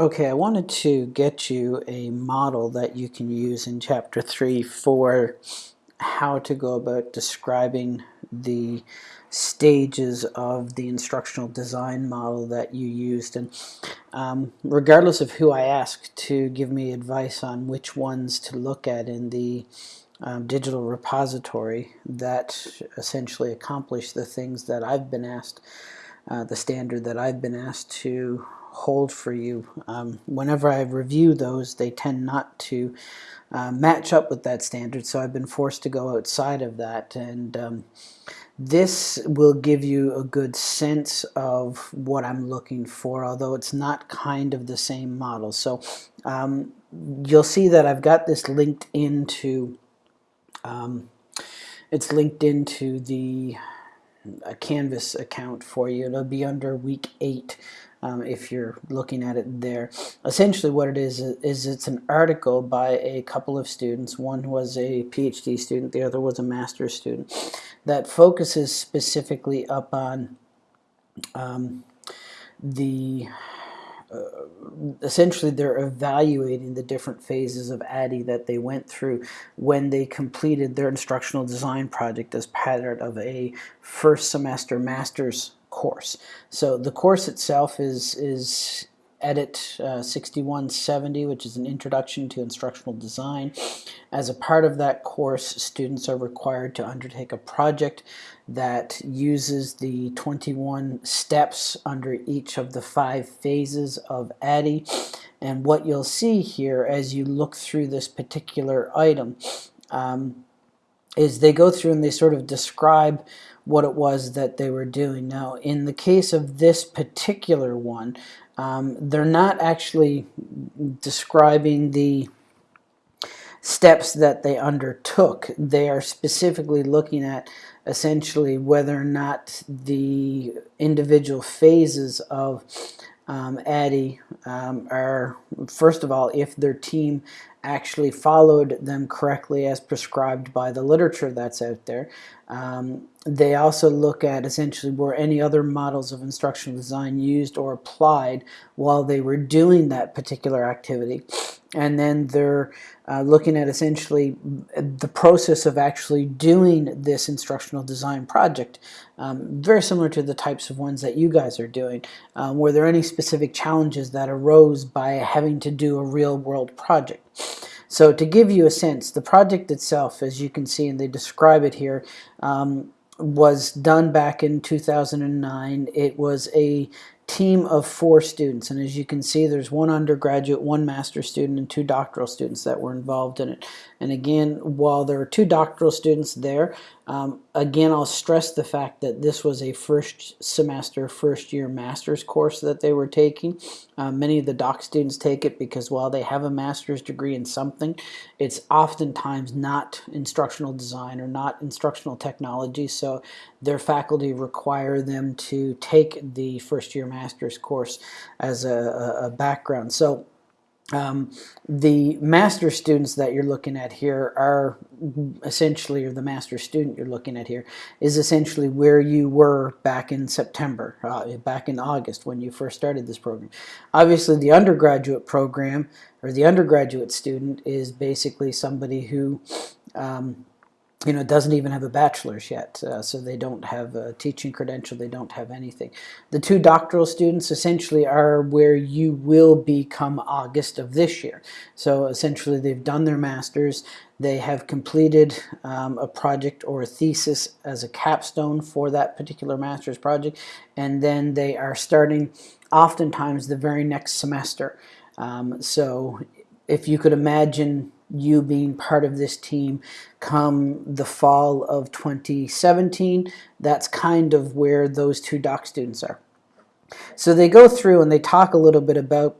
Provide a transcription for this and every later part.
Okay, I wanted to get you a model that you can use in Chapter 3 for how to go about describing the stages of the instructional design model that you used. And um, regardless of who I ask to give me advice on which ones to look at in the um, digital repository that essentially accomplish the things that I've been asked, uh, the standard that I've been asked to hold for you. Um, whenever I review those, they tend not to uh, match up with that standard, so I've been forced to go outside of that. And um, this will give you a good sense of what I'm looking for, although it's not kind of the same model. So um, you'll see that I've got this linked into, um, it's linked into the a Canvas account for you. It'll be under week eight um, if you're looking at it there. Essentially what it is, is it's an article by a couple of students. One was a PhD student, the other was a master's student, that focuses specifically up on um, the uh, essentially they're evaluating the different phases of ADDIE that they went through when they completed their instructional design project as part of a first semester master's course. So the course itself is, is EDIT uh, 6170, which is an introduction to instructional design. As a part of that course, students are required to undertake a project that uses the 21 steps under each of the five phases of ADDIE. And what you'll see here as you look through this particular item um, is they go through and they sort of describe what it was that they were doing. Now, in the case of this particular one, um, they're not actually describing the steps that they undertook. They are specifically looking at essentially whether or not the individual phases of um, ADDIE um, are, first of all, if their team actually followed them correctly as prescribed by the literature that's out there. Um, they also look at essentially were any other models of instructional design used or applied while they were doing that particular activity and then they're uh, looking at essentially the process of actually doing this instructional design project. Um, very similar to the types of ones that you guys are doing. Um, were there any specific challenges that arose by having to do a real world project? So to give you a sense, the project itself, as you can see, and they describe it here, um, was done back in 2009. It was a team of four students. And as you can see there's one undergraduate one master's student and two doctoral students that were involved in it. And again while there are two doctoral students there um, again, I'll stress the fact that this was a first semester, first year master's course that they were taking. Uh, many of the doc students take it because while they have a master's degree in something, it's oftentimes not instructional design or not instructional technology, so their faculty require them to take the first year master's course as a, a background. So um, the master students that you're looking at here are essentially, or the master student you're looking at here, is essentially where you were back in September, uh, back in August when you first started this program. Obviously the undergraduate program, or the undergraduate student is basically somebody who um, you know, it doesn't even have a bachelor's yet, uh, so they don't have a teaching credential, they don't have anything. The two doctoral students essentially are where you will be come August of this year. So essentially they've done their master's, they have completed um, a project or a thesis as a capstone for that particular master's project, and then they are starting oftentimes the very next semester. Um, so if you could imagine you being part of this team come the fall of 2017. That's kind of where those two doc students are. So they go through and they talk a little bit about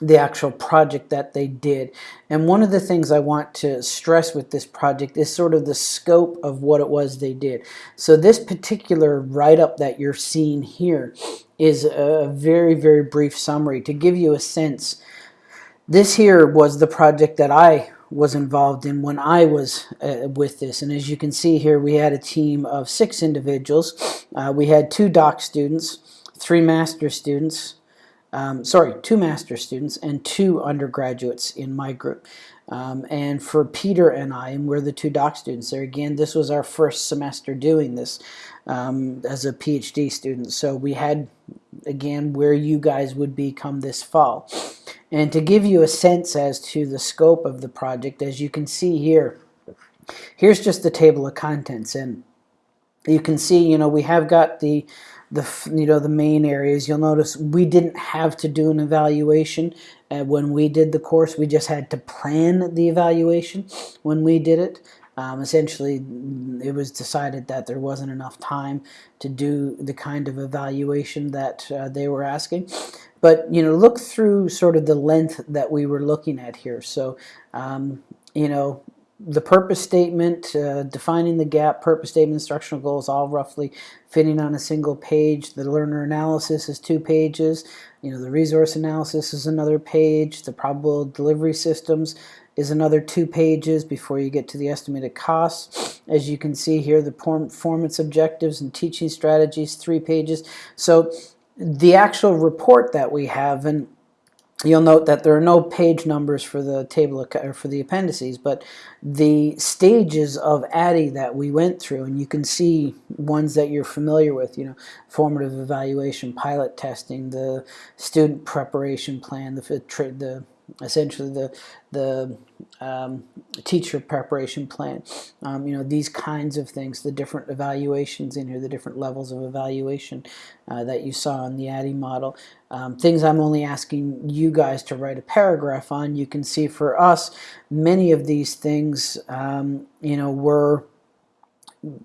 the actual project that they did. And one of the things I want to stress with this project is sort of the scope of what it was they did. So this particular write-up that you're seeing here is a very, very brief summary to give you a sense this here was the project that I was involved in when I was uh, with this. And as you can see here, we had a team of six individuals. Uh, we had two doc students, three master students, um, sorry, two master students and two undergraduates in my group. Um, and for Peter and I, and we're the two doc students there, again, this was our first semester doing this um, as a PhD student. So we had, again, where you guys would be come this fall. And to give you a sense as to the scope of the project, as you can see here, here's just the table of contents. And you can see, you know, we have got the the you know the main areas. You'll notice we didn't have to do an evaluation uh, when we did the course. We just had to plan the evaluation when we did it um, essentially it was decided that there wasn't enough time to do the kind of evaluation that uh, they were asking. But you know look through sort of the length that we were looking at here. So um, you know the purpose statement, uh, defining the gap, purpose statement, instructional goals, all roughly fitting on a single page. The learner analysis is two pages. You know, the resource analysis is another page. The probable delivery systems is another two pages before you get to the estimated costs. As you can see here, the performance objectives and teaching strategies, three pages. So the actual report that we have, and you'll note that there are no page numbers for the table of, or for the appendices, but the stages of ADDIE that we went through, and you can see ones that you're familiar with, you know, formative evaluation, pilot testing, the student preparation plan, the, the essentially the the um, teacher preparation plan. Um, you know these kinds of things, the different evaluations in here, the different levels of evaluation uh, that you saw in the ADDIE model. Um, things I'm only asking you guys to write a paragraph on. You can see for us, many of these things, um, you know, were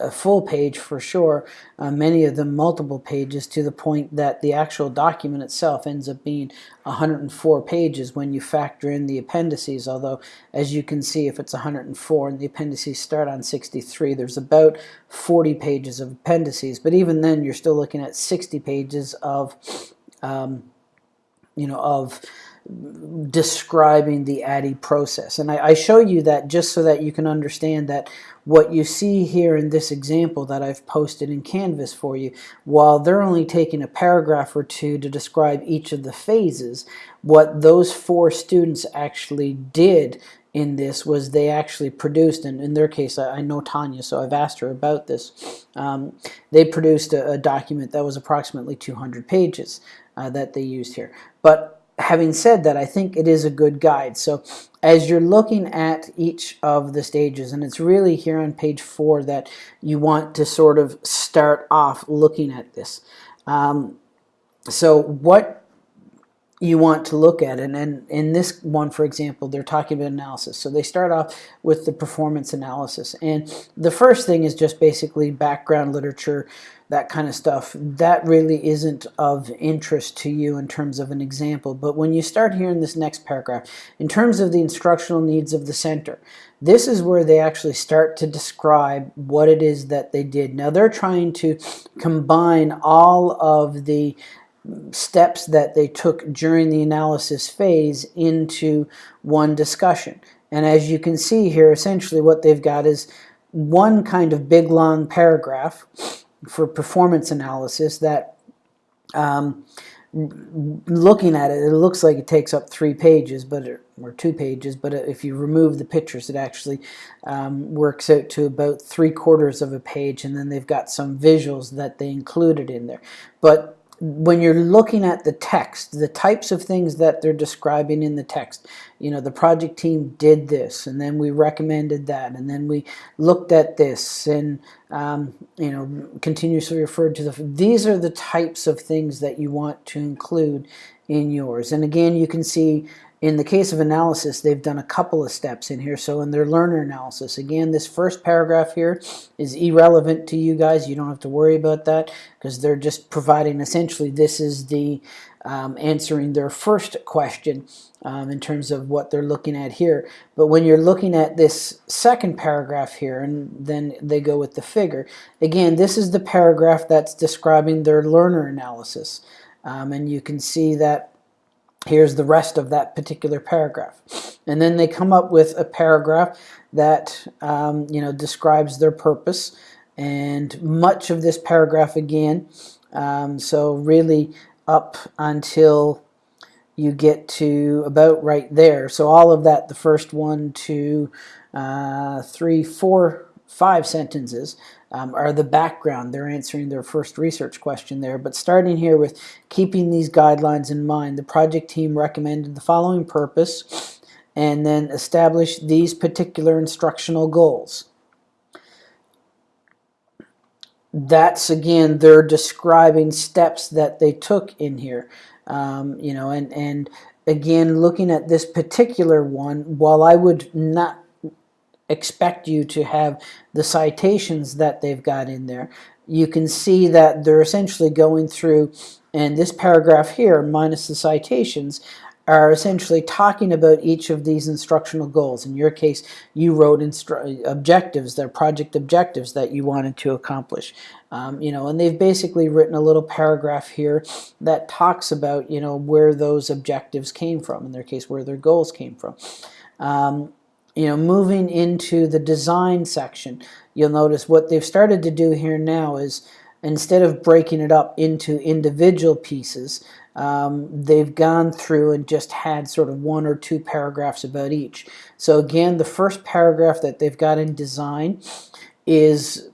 a full page for sure, uh, many of them multiple pages to the point that the actual document itself ends up being 104 pages when you factor in the appendices, although as you can see if it's 104 and the appendices start on 63, there's about 40 pages of appendices, but even then you're still looking at 60 pages of, um, you know, of describing the ADDIE process. And I, I, show you that just so that you can understand that what you see here in this example that I've posted in Canvas for you, while they're only taking a paragraph or two to describe each of the phases, what those four students actually did in this was they actually produced, and in their case, I, I know Tanya, so I've asked her about this. Um, they produced a, a, document that was approximately 200 pages uh, that they used here. But having said that, I think it is a good guide. So as you're looking at each of the stages, and it's really here on page four that you want to sort of start off looking at this. Um, so what you want to look at. And, and in this one, for example, they're talking about analysis. So they start off with the performance analysis. And the first thing is just basically background literature, that kind of stuff. That really isn't of interest to you in terms of an example. But when you start here in this next paragraph, in terms of the instructional needs of the center, this is where they actually start to describe what it is that they did. Now they're trying to combine all of the steps that they took during the analysis phase into one discussion. And as you can see here, essentially what they've got is one kind of big long paragraph for performance analysis that um, looking at it, it looks like it takes up three pages, but or two pages, but if you remove the pictures, it actually um, works out to about three quarters of a page, and then they've got some visuals that they included in there. But when you're looking at the text, the types of things that they're describing in the text, you know, the project team did this, and then we recommended that, and then we looked at this, and, um, you know, continuously referred to the, these are the types of things that you want to include in yours. And again, you can see in the case of analysis, they've done a couple of steps in here. So in their learner analysis, again, this first paragraph here is irrelevant to you guys. You don't have to worry about that because they're just providing essentially this is the um, answering their first question um, in terms of what they're looking at here. But when you're looking at this second paragraph here, and then they go with the figure, again, this is the paragraph that's describing their learner analysis. Um, and you can see that here's the rest of that particular paragraph. And then they come up with a paragraph that um, you know describes their purpose and much of this paragraph again um, so really up until you get to about right there. So all of that, the first one, two, uh, three, four, five sentences um, are the background. They're answering their first research question there. But starting here with keeping these guidelines in mind, the project team recommended the following purpose and then establish these particular instructional goals. That's again, they're describing steps that they took in here. Um, you know, and, and again, looking at this particular one, while I would not expect you to have the citations that they've got in there, you can see that they're essentially going through, and this paragraph here, minus the citations, are essentially talking about each of these instructional goals. In your case, you wrote objectives, they're project objectives that you wanted to accomplish. Um, you know, and they've basically written a little paragraph here that talks about, you know, where those objectives came from, in their case, where their goals came from. Um, you know, moving into the design section, you'll notice what they've started to do here now is instead of breaking it up into individual pieces, um, they've gone through and just had sort of one or two paragraphs about each. So again, the first paragraph that they've got in design is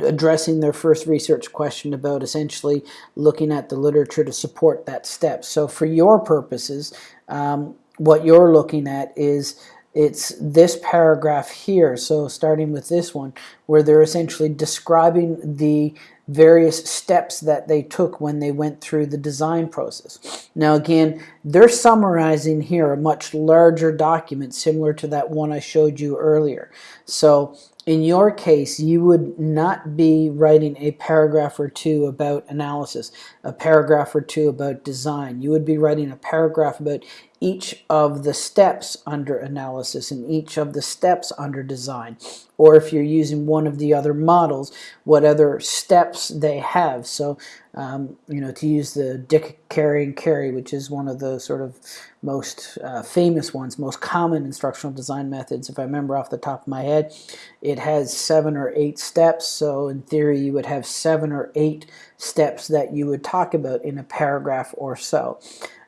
addressing their first research question about essentially looking at the literature to support that step. So for your purposes, um, what you're looking at is it's this paragraph here, so starting with this one, where they're essentially describing the various steps that they took when they went through the design process. Now again, they're summarizing here a much larger document similar to that one I showed you earlier. So in your case, you would not be writing a paragraph or two about analysis, a paragraph or two about design. You would be writing a paragraph about each of the steps under analysis and each of the steps under design. Or if you're using one of the other models, what other steps they have. So, um, you know, to use the Dick, Carey, and Carey, which is one of the sort of most uh, famous ones, most common instructional design methods, if I remember off the top of my head, it has seven or eight steps. So in theory, you would have seven or eight steps that you would talk about in a paragraph or so.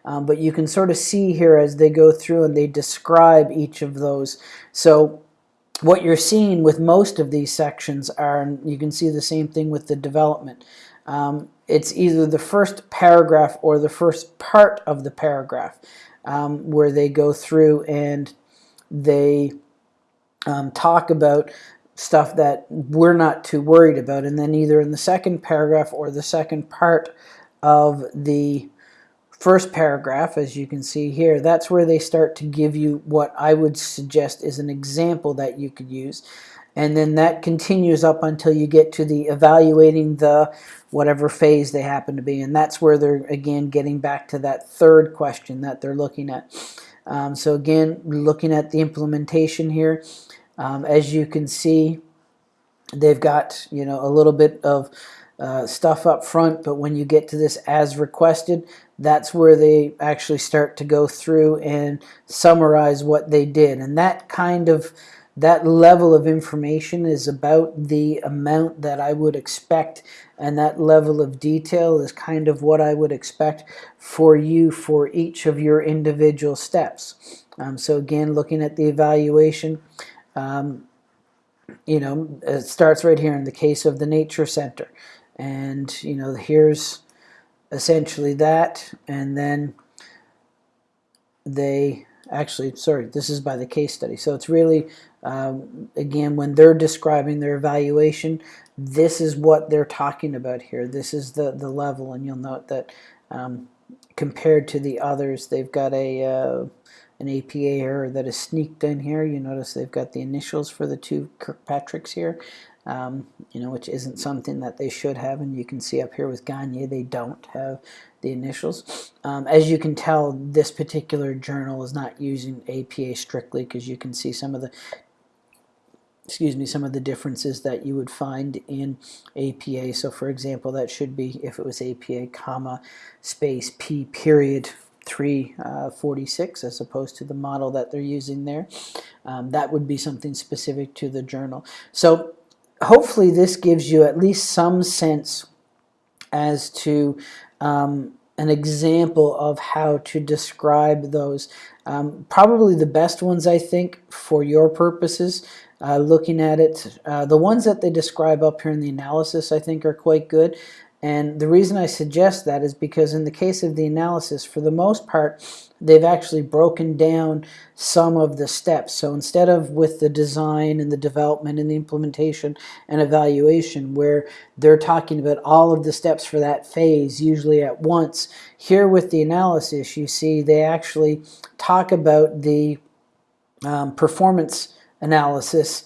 Um, but you can sort of see here as they go through and they describe each of those. So what you're seeing with most of these sections are, and you can see the same thing with the development, um, it's either the first paragraph or the first part of the paragraph um, where they go through and they um, talk about stuff that we're not too worried about and then either in the second paragraph or the second part of the first paragraph, as you can see here, that's where they start to give you what I would suggest is an example that you could use. And then that continues up until you get to the evaluating the whatever phase they happen to be. And that's where they're, again, getting back to that third question that they're looking at. Um, so again, looking at the implementation here, um, as you can see, they've got, you know, a little bit of uh, stuff up front, but when you get to this as requested, that's where they actually start to go through and summarize what they did. And that kind of, that level of information is about the amount that I would expect and that level of detail is kind of what I would expect for you for each of your individual steps. Um, so again, looking at the evaluation, um, you know, it starts right here in the case of the Nature Center. And, you know, here's essentially that and then they actually sorry this is by the case study. So it's really um, again when they're describing their evaluation this is what they're talking about here. This is the the level and you'll note that um, compared to the others they've got a uh, an APA error that is sneaked in here you notice they've got the initials for the two Kirkpatricks here um, you know, which isn't something that they should have. And you can see up here with Gagne, they don't have the initials. Um, as you can tell, this particular journal is not using APA strictly because you can see some of the excuse me, some of the differences that you would find in APA. So for example, that should be, if it was APA, comma, space, P period, 346 uh, as opposed to the model that they're using there. Um, that would be something specific to the journal. So hopefully this gives you at least some sense as to um, an example of how to describe those. Um, probably the best ones, I think, for your purposes, uh, looking at it. Uh, the ones that they describe up here in the analysis, I think, are quite good. And the reason I suggest that is because in the case of the analysis, for the most part, they've actually broken down some of the steps. So instead of with the design and the development and the implementation and evaluation, where they're talking about all of the steps for that phase, usually at once, here with the analysis, you see they actually talk about the um, performance analysis,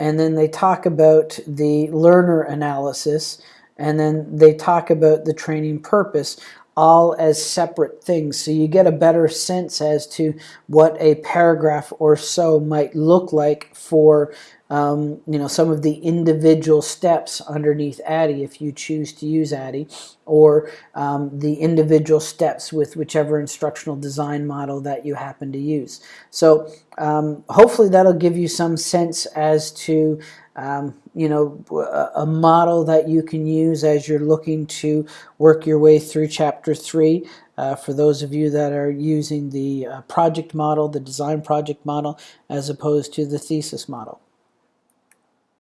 and then they talk about the learner analysis, and then they talk about the training purpose all as separate things. So you get a better sense as to what a paragraph or so might look like for um, you know some of the individual steps underneath ADDIE if you choose to use ADDIE or um, the individual steps with whichever instructional design model that you happen to use. So um, hopefully that'll give you some sense as to um, you know, a model that you can use as you're looking to work your way through chapter three. Uh, for those of you that are using the uh, project model, the design project model, as opposed to the thesis model.